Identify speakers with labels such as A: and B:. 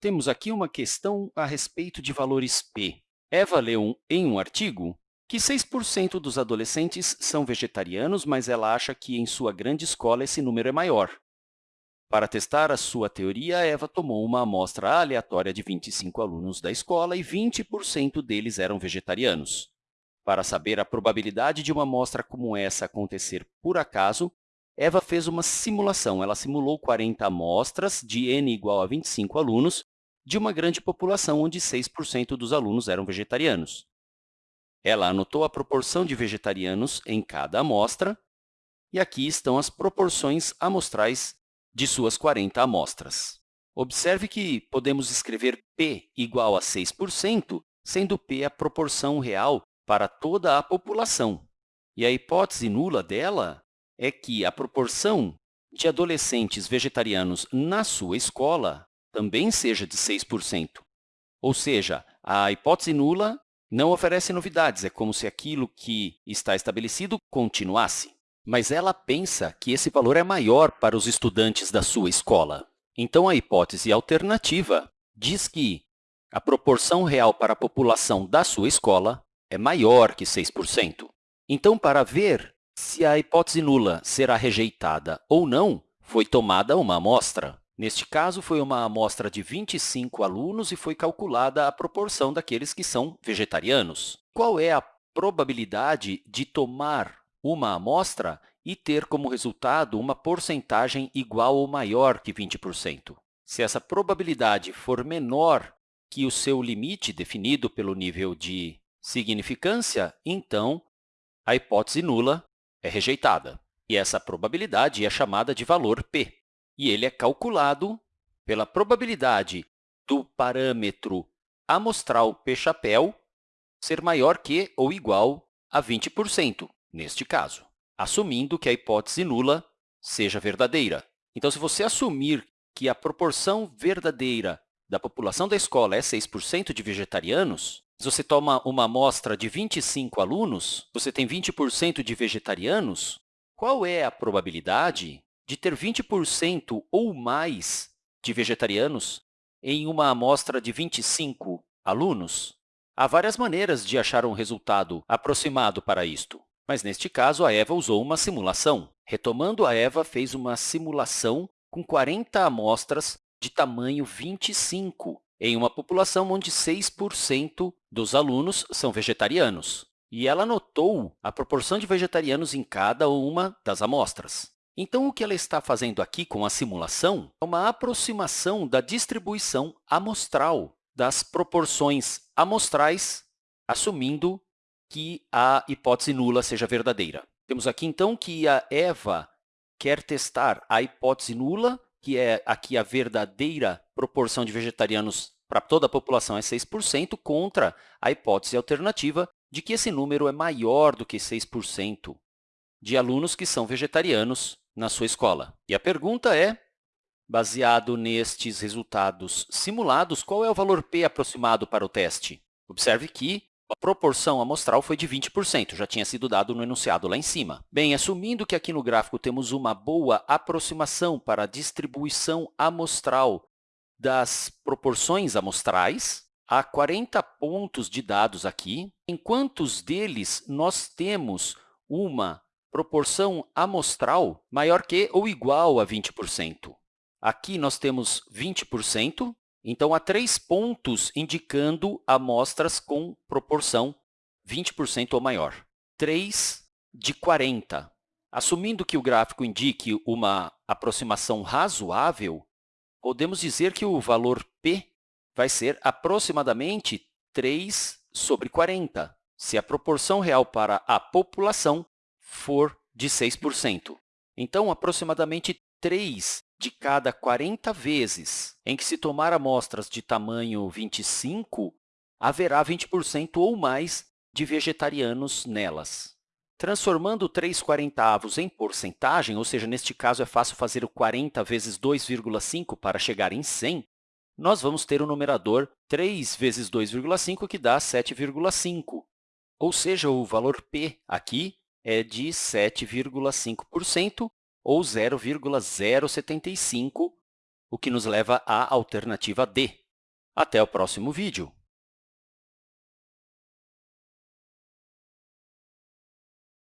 A: temos aqui uma questão a respeito de valores p. Eva leu em um artigo que 6% dos adolescentes são vegetarianos, mas ela acha que em sua grande escola esse número é maior. Para testar a sua teoria, Eva tomou uma amostra aleatória de 25 alunos da escola e 20% deles eram vegetarianos. Para saber a probabilidade de uma amostra como essa acontecer por acaso, Eva fez uma simulação. Ela simulou 40 amostras de n igual a 25 alunos de uma grande população onde 6% dos alunos eram vegetarianos. Ela anotou a proporção de vegetarianos em cada amostra, e aqui estão as proporções amostrais de suas 40 amostras. Observe que podemos escrever p igual a 6%, sendo p a proporção real para toda a população. E a hipótese nula dela é que a proporção de adolescentes vegetarianos na sua escola também seja de 6%. Ou seja, a hipótese nula não oferece novidades, é como se aquilo que está estabelecido continuasse. Mas ela pensa que esse valor é maior para os estudantes da sua escola. Então, a hipótese alternativa diz que a proporção real para a população da sua escola é maior que 6%. Então, para ver se a hipótese nula será rejeitada ou não, foi tomada uma amostra. Neste caso, foi uma amostra de 25 alunos e foi calculada a proporção daqueles que são vegetarianos. Qual é a probabilidade de tomar uma amostra e ter como resultado uma porcentagem igual ou maior que 20%? Se essa probabilidade for menor que o seu limite definido pelo nível de significância, então a hipótese nula é rejeitada. E essa probabilidade é chamada de valor p. E ele é calculado pela probabilidade do parâmetro amostral p-chapéu ser maior que ou igual a 20%, neste caso, assumindo que a hipótese nula seja verdadeira. Então, se você assumir que a proporção verdadeira da população da escola é 6% de vegetarianos, se você toma uma amostra de 25 alunos, você tem 20% de vegetarianos, qual é a probabilidade de ter 20% ou mais de vegetarianos em uma amostra de 25 alunos? Há várias maneiras de achar um resultado aproximado para isto, mas, neste caso, a Eva usou uma simulação. Retomando, a Eva fez uma simulação com 40 amostras de tamanho 25 em uma população onde 6% dos alunos são vegetarianos. E ela notou a proporção de vegetarianos em cada uma das amostras. Então, o que ela está fazendo aqui com a simulação é uma aproximação da distribuição amostral das proporções amostrais, assumindo que a hipótese nula seja verdadeira. Temos aqui, então, que a Eva quer testar a hipótese nula que é aqui a verdadeira proporção de vegetarianos para toda a população é 6%, contra a hipótese alternativa de que esse número é maior do que 6% de alunos que são vegetarianos na sua escola. E a pergunta é, baseado nestes resultados simulados, qual é o valor p aproximado para o teste? Observe que a proporção amostral foi de 20%, já tinha sido dado no enunciado lá em cima. Bem, assumindo que aqui no gráfico temos uma boa aproximação para a distribuição amostral das proporções amostrais, há 40 pontos de dados aqui. Em quantos deles nós temos uma proporção amostral maior que ou igual a 20%? Aqui nós temos 20%, então, há três pontos indicando amostras com proporção 20% ou maior. 3 de 40. Assumindo que o gráfico indique uma aproximação razoável, podemos dizer que o valor p vai ser aproximadamente 3 sobre 40, se a proporção real para a população for de 6%. Então, aproximadamente 3 de cada 40 vezes em que se tomar amostras de tamanho 25, haverá 20% ou mais de vegetarianos nelas. Transformando 3 quarentavos em porcentagem, ou seja, neste caso é fácil fazer o 40 vezes 2,5 para chegar em 100, nós vamos ter o numerador 3 vezes 2,5, que dá 7,5. Ou seja, o valor p aqui é de 7,5%, ou 0,075, o que nos leva à alternativa D. Até o próximo vídeo!